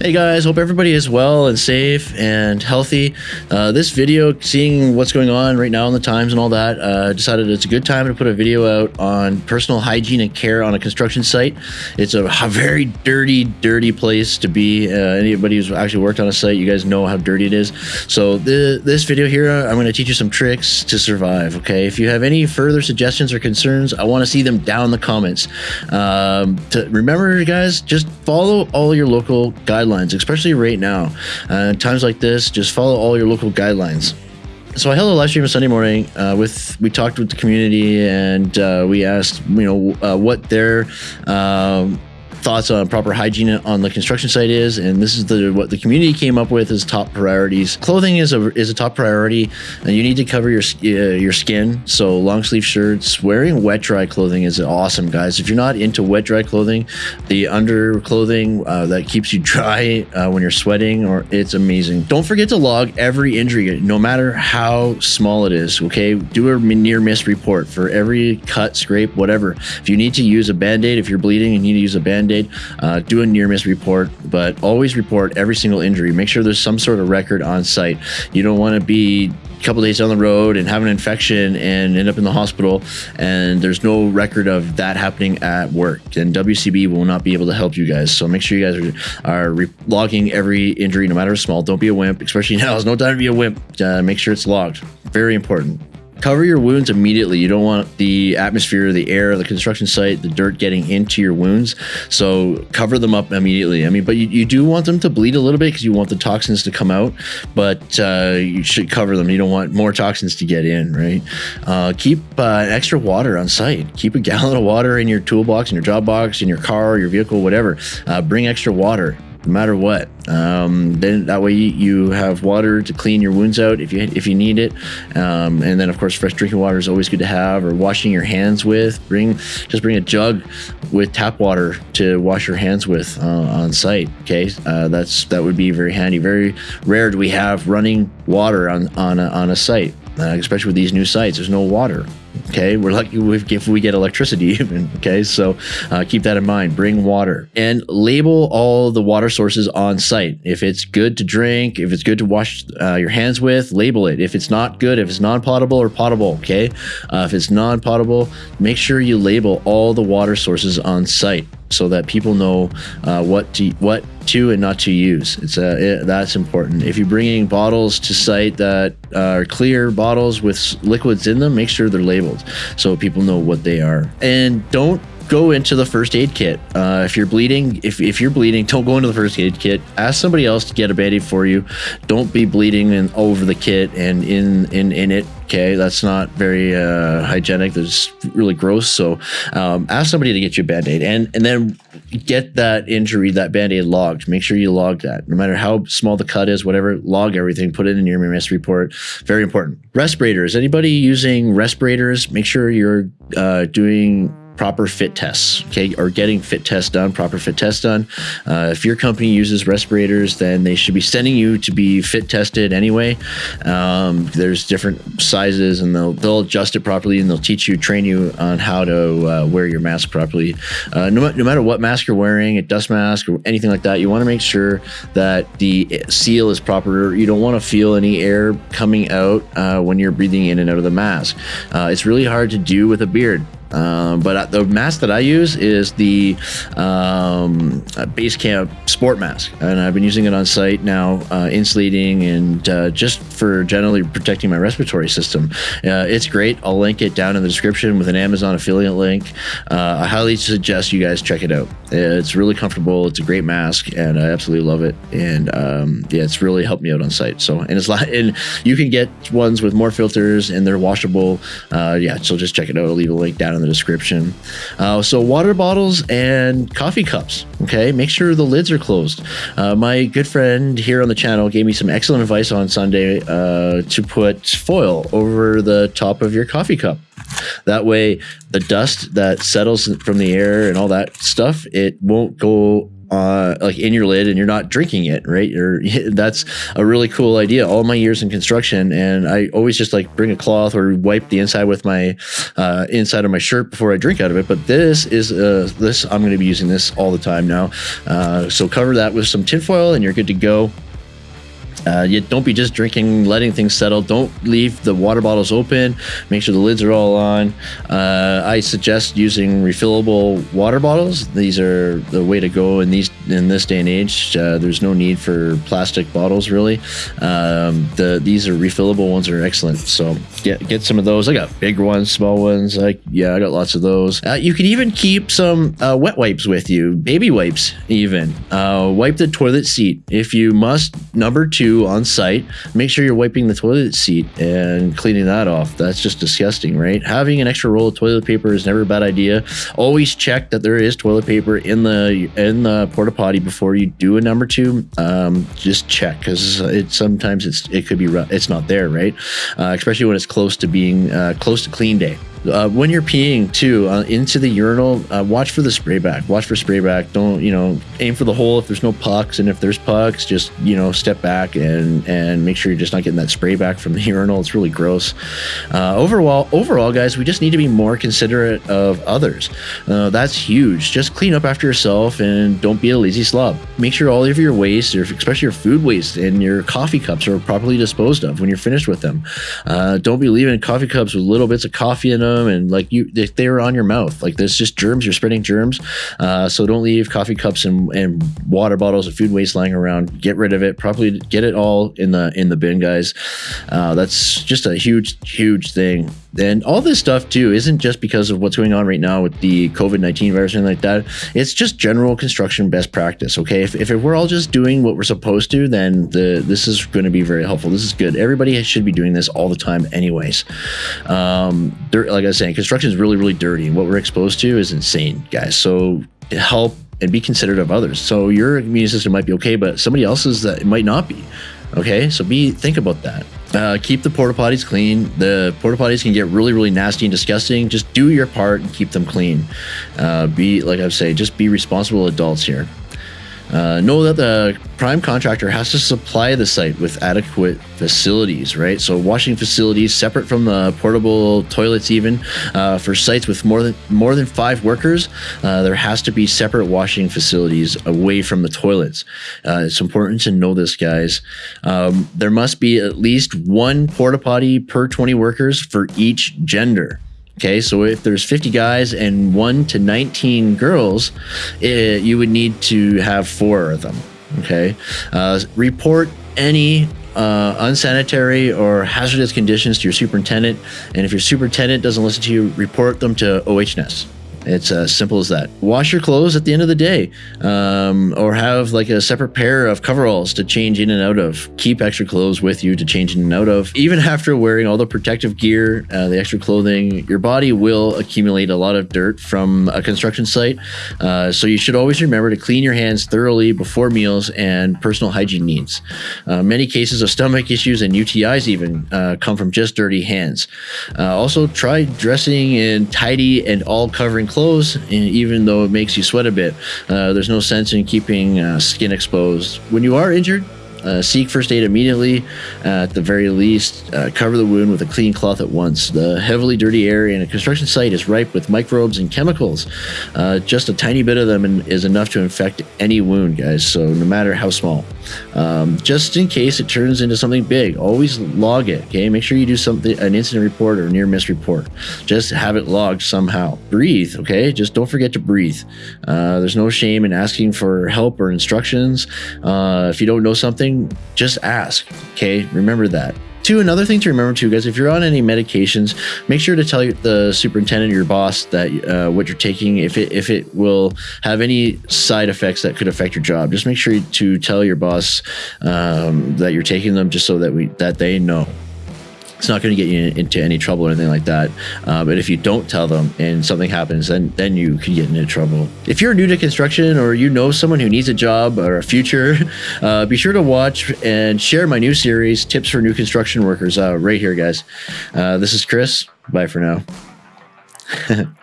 Hey guys, hope everybody is well and safe and healthy. Uh, this video, seeing what's going on right now in the times and all that, uh, decided it's a good time to put a video out on personal hygiene and care on a construction site. It's a, very dirty, dirty place to be. Uh, anybody who's actually worked on a site, you guys know how dirty it is. So the, this video here, I'm going to teach you some tricks to survive. Okay, if you have any further suggestions or concerns, I want to see them down in the comments. Um, to remember, guys, just follow all your local guidelines guidelines, especially right now. Uh, times like this, just follow all your local guidelines. So I held a live stream on Sunday morning. Uh, with we talked with the community and uh, we asked, you know, uh, what their um, thoughts on proper hygiene on the construction site is, and this is the what the community came up with as top priorities. Clothing is a is a top priority, and you need to cover your uh, your skin. So long sleeve shirts, wearing wet dry clothing is awesome, guys. If you're not into wet dry clothing, the under clothing uh, that keeps you dry uh, when you're sweating, or it's amazing. Don't forget to log every injury, no matter how small it is. Okay, do a near miss report for every cut, scrape, whatever. If you need to use a band aid, if you're bleeding, you need to use a band band-aid uh, do a near miss report but always report every single injury. Make sure there's some sort of record on site. You don't want to be a couple days down the road and have an infection and end up in the hospital and there's no record of that happening at work. And WCB will not be able to help you guys. So make sure you guys are, are logging every injury no matter how small. Don't be a wimp especially now. There's no time to be a wimp. Uh, make sure it's logged. Very important Cover your wounds immediately. You don't want the atmosphere, the air, the construction site, the dirt getting into your wounds. So cover them up immediately. I mean, but you, you do want them to bleed a little bit because you want the toxins to come out, but uh, you should cover them. You don't want more toxins to get in, right? Uh, keep uh, extra water on site. Keep a gallon of water in your toolbox, in your job box, in your car, your vehicle, whatever. Uh, bring extra water no matter what. Um, then that way you have water to clean your wounds out if you if you need it. Um, and then of course fresh drinking water is always good to have. Or washing your hands with. Bring just bring a jug with tap water to wash your hands with uh, on site. Okay, uh, that's that would be very handy. Very rare do we have running water on on a, on a site, uh, especially with these new sites. There's no water. Okay, we're lucky if we get electricity even. Okay, so uh, keep that in mind. Bring water and label all the water sources on site. If it's good to drink, if it's good to wash uh, your hands with, label it. If it's not good, if it's non-potable or potable, okay. Uh, if it's non-potable, make sure you label all the water sources on site so that people know uh, what to what to and not to use. It's uh, it, that's important. If you're bringing bottles to site that are clear bottles with liquids in them, make sure they're labeled so people know what they are. And don't go into the first aid kit. Uh, if you're bleeding, if, if you're bleeding, don't go into the first aid kit. Ask somebody else to get a band-aid for you. Don't be bleeding in, over the kit and in in in it. Okay, that's not very uh, hygienic. That's really gross. So um, ask somebody to get you a band-aid and and then get that injury, that band-aid logged. Make sure you log that. No matter how small the cut is, whatever, log everything. Put it in your MS report. Very important. Respirators. Anybody using respirators? Make sure you're uh, doing proper fit tests, okay, or getting fit tests done, proper fit tests done. Uh, if your company uses respirators, then they should be sending you to be fit tested anyway. Um, there's different sizes, and they'll they'll adjust it properly, and they'll teach you, train you on how to uh, wear your mask properly. Uh, no, no matter what mask you're wearing, a dust mask or anything like that, you want to make sure that the seal is proper. You don't want to feel any air coming out uh, when you're breathing in and out of the mask. Uh, it's really hard to do with a beard. Um, but the mask that I use is the um, Basecamp Sport Mask, and I've been using it on site now, uh, insulating and uh, just for generally protecting my respiratory system. Uh, it's great. I'll link it down in the description with an Amazon affiliate link. Uh, I highly suggest you guys check it out. It's really comfortable. It's a great mask, and I absolutely love it. And um, yeah, it's really helped me out on site. So, and it's and you can get ones with more filters, and they're washable. Uh, yeah, so just check it out. I'll leave a link down in the description. Uh, so water bottles and coffee cups. Okay, make sure the lids are closed. Uh, my good friend here on the channel gave me some excellent advice on Sunday uh, to put foil over the top of your coffee cup. That way, the dust that settles from the air and all that stuff, it won't go uh, like in your lid and you're not drinking it, right? You're, that's a really cool idea. All my years in construction, and I always just like bring a cloth or wipe the inside with my uh, inside of my shirt before I drink out of it. But this is uh, this I'm going to be using this all the time now. Uh, so cover that with some tinfoil, and you're good to go. Uh, you don't be just drinking, letting things settle. Don't leave the water bottles open. Make sure the lids are all on. Uh, I suggest using refillable water bottles. These are the way to go in these in this day and age. Uh, there's no need for plastic bottles really. Um, the these are refillable ones are excellent. So get get some of those. I got big ones, small ones. Like yeah, I got lots of those. Uh, you can even keep some uh, wet wipes with you, baby wipes even. Uh, wipe the toilet seat if you must. Number two on site. Make sure you're wiping the toilet seat and cleaning that off. That's just disgusting, right? Having an extra roll of toilet paper is never a bad idea. Always check that there is toilet paper in the in the porta potty before you do a number two. Um, just check because it sometimes it's it could be it's not there, right? Uh, especially when it's close to being uh, close to clean day. Uh, when you're peeing too uh, into the urinal, uh, watch for the spray back. Watch for spray back. Don't you know? Aim for the hole if there's no pucks, and if there's pucks, just you know step back and and make sure you're just not getting that spray back from the urinal. It's really gross. Uh, overall, overall, guys, we just need to be more considerate of others. Uh, that's huge. Just clean up after yourself and don't be a lazy slob. Make sure all of your waste, or especially your food waste and your coffee cups, are properly disposed of when you're finished with them. Uh, don't be leaving coffee cups with little bits of coffee in them them and like you they, they were on your mouth. Like there's just germs. You're spreading germs. Uh, so don't leave coffee cups and, and water bottles and food waste lying around. Get rid of it. Properly get it all in the in the bin guys. Uh, that's just a huge huge thing and all this stuff too isn't just because of what's going on right now with the covid-19 virus and like that it's just general construction best practice okay if, if we're all just doing what we're supposed to then the this is going to be very helpful this is good everybody should be doing this all the time anyways um like I was saying, construction is really, really dirty. And what we're exposed to is insane, guys. So help and be considerate of others. So your immune system might be okay, but somebody else's that might not be. Okay, so be think about that. Uh, keep the porta potties clean. The porta potties can get really, really nasty and disgusting. Just do your part and keep them clean. Uh, be like I say, just be responsible adults here. Uh, know that the prime contractor has to supply the site with adequate facilities, right? So washing facilities separate from the portable toilets, even uh, for sites with more than more than five workers, uh, there has to be separate washing facilities away from the toilets. Uh, it's important to know this, guys. Um, there must be at least one porta potty per 20 workers for each gender. Okay, so if there's 50 guys and 1 to 19 girls, it, eh, you would need to have four of them. Okay, uh, report any uh, unsanitary or hazardous conditions to your superintendent. And if your superintendent doesn't listen to you, report them to OHS. It's as simple as that. Wash your clothes at the end of the day, um, or have like a separate pair of coveralls to change in and out of. Keep extra clothes with you to change in and out of. Even after wearing all the protective gear, uh, the extra clothing, your body will accumulate a lot of dirt from a construction site. Uh, so you should always remember to clean your hands thoroughly before meals and personal hygiene needs. Uh, many cases of stomach issues and UTIs even uh, come from just dirty hands. Uh, also, try dressing in tidy and all covering clothes clothes, even though it makes you sweat a bit. Uh, there's no sense in keeping uh, skin exposed. When you are injured, uh, seek first aid immediately. Uh, at the very least, uh, cover the wound with a clean cloth at once. The heavily dirty area in a construction site is ripe with microbes and chemicals. Uh, just a tiny bit of them is enough to infect any wound, guys. So no matter how small, um, just in case it turns into something big, always log it. Okay, make sure you do something, an incident report or near miss report. Just have it logged somehow. Breathe. Okay, just don't forget to breathe. Uh, there's no shame in asking for help or instructions. Uh, if you don't know something something, just ask. Okay, remember that. Two, another thing to remember too, guys, if you're on any medications, make sure to tell the superintendent your boss that uh, what you're taking, if it if it will have any side effects that could affect your job. Just make sure to tell your boss um, that you're taking them, just so that we that they know it's not going to get you into any trouble or anything like that. Uh, but if you don't tell them and something happens, then then you could get into trouble. If you're new to construction or you know someone who needs a job or a future, uh, be sure to watch and share my new series, Tips for New Construction Workers, uh, right here, guys. Uh, this is Chris. Bye for now.